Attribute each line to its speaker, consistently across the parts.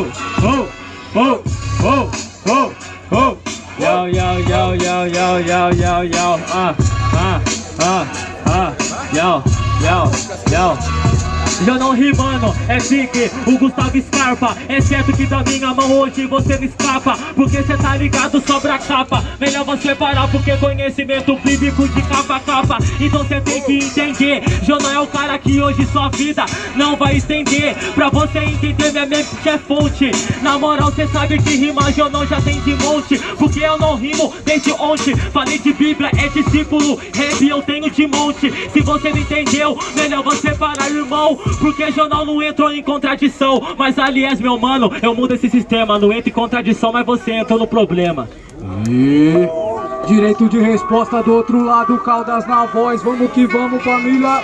Speaker 1: Oh oh oh oh oh oh! Yo, yo, yo, yo, yo, yo, yo, yo, ah ah ah uh, yo, yo, yo. Já não rimando, é pique, o Gustavo Scarpa. É certo que da minha mão hoje você não escapa. Porque cê tá ligado, sobra capa. Melhor você parar porque conhecimento bíblico de capa a capa. Então cê tem que entender. Jonão é o cara que hoje sua vida não vai estender. Pra você entender minha mente é fonte. Na moral cê sabe que rima Jonão já tem de monte. Porque eu não rimo desde ontem. Falei de Bíblia, é discípulo. Rap eu tenho de monte. Se você não entendeu, melhor você parar irmão porque jornal não entrou em contradição. Mas aliás, meu mano, eu mudo esse sistema. Não entra em contradição, mas você entra no problema.
Speaker 2: E... Direito de resposta do outro lado, Caldas na voz. Vamos que vamos, família.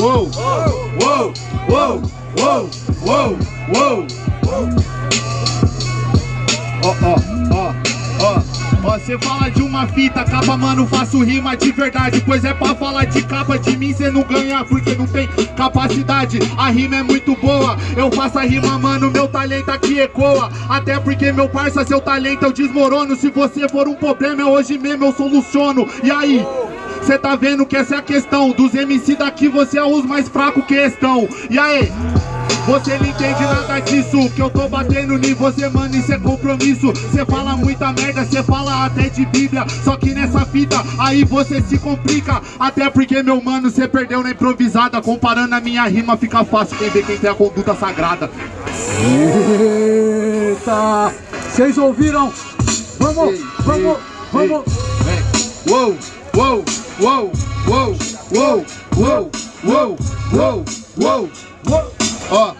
Speaker 1: Uou, uou, uou, uou, uou, uou
Speaker 3: ó, ó, ó Ó, cê fala de uma fita, capa, mano, faço rima de verdade Pois é pra falar de capa, de mim cê não ganha Porque não tem capacidade, a rima é muito boa Eu faço a rima, mano, meu talento aqui ecoa. Até porque, meu parça, seu talento eu desmorono. Se você for um problema, eu hoje mesmo eu soluciono. E aí? Cê tá vendo que essa é a questão Dos MC daqui você é os mais fracos que estão. E aí? Você não entende nada disso Que eu tô batendo em você, mano, isso é compromisso Cê fala muita merda, cê fala até de bíblia Só que nessa fita, aí você se complica Até porque, meu mano, cê perdeu na improvisada Comparando a minha rima, fica fácil quem vê quem tem a conduta sagrada
Speaker 2: Eita! Vocês ouviram? Vamos, ei, vamos, ei, vamos!
Speaker 3: Ei, uou, uou, uou, uou, uou, uou, uou, uou, uou, uou ó,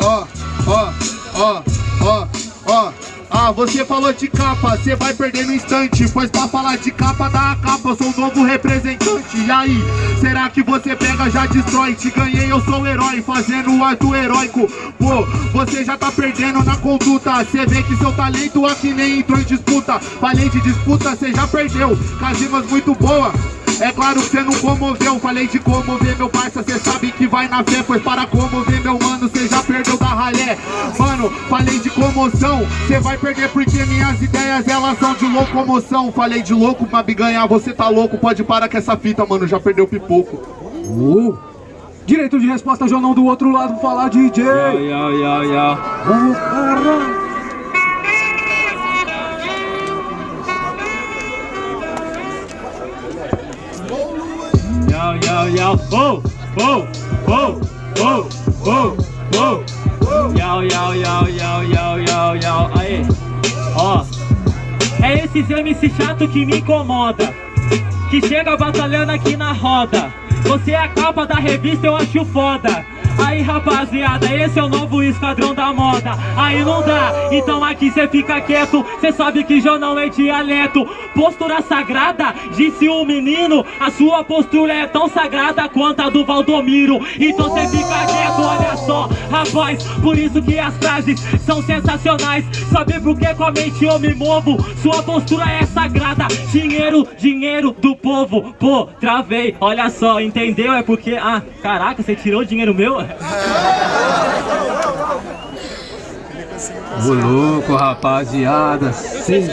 Speaker 3: ó, ó, ó, ó, ó. Ah, você falou de capa, você vai perder no instante Pois pra falar de capa, dá a capa, eu sou o novo representante. E aí, será que você pega, já destrói? Te ganhei, eu sou o herói, fazendo o ato heróico. Pô, você já tá perdendo na conduta. Você vê que seu talento aqui nem entrou em disputa. Falei de disputa, você já perdeu. Casimas muito boa é claro que cê não comoveu, falei de comover meu parça Cê sabe que vai na fé, pois para comover meu mano Cê já perdeu da ralé. Mano, falei de comoção, cê vai perder porque minhas ideias elas são de locomoção. Falei de louco pra me ganhar, você tá louco Pode parar com essa fita, mano, já perdeu pipoco.
Speaker 2: Uh. Direito de resposta, Jonão, do outro lado, falar DJ
Speaker 1: Yo, yo, yo, yo
Speaker 2: Vamos, caramba
Speaker 1: yo, yo, oh, oh, oh, oh, oh, oh, yo, yo, yo, yo, yo, yo, aí, ó, é esses MC chato que me incomoda, que chega batalhando aqui na roda, você é a capa da revista, eu acho foda, Aí rapaziada, esse é o novo esquadrão da moda. Aí não dá, então aqui cê fica quieto Cê sabe que jornal é dialeto. Postura sagrada, disse o um menino A sua postura é tão sagrada quanto a do Valdomiro. Então cê fica quieto, olha só Rapaz, por isso que as frases são sensacionais Sabe por que com a mente eu me movo Sua postura é sagrada Dinheiro, dinheiro do povo Pô, travei, olha só, entendeu? É porque, ah, caraca, você tirou o dinheiro meu?
Speaker 2: Ô louco, rapaziada. Eu não sei.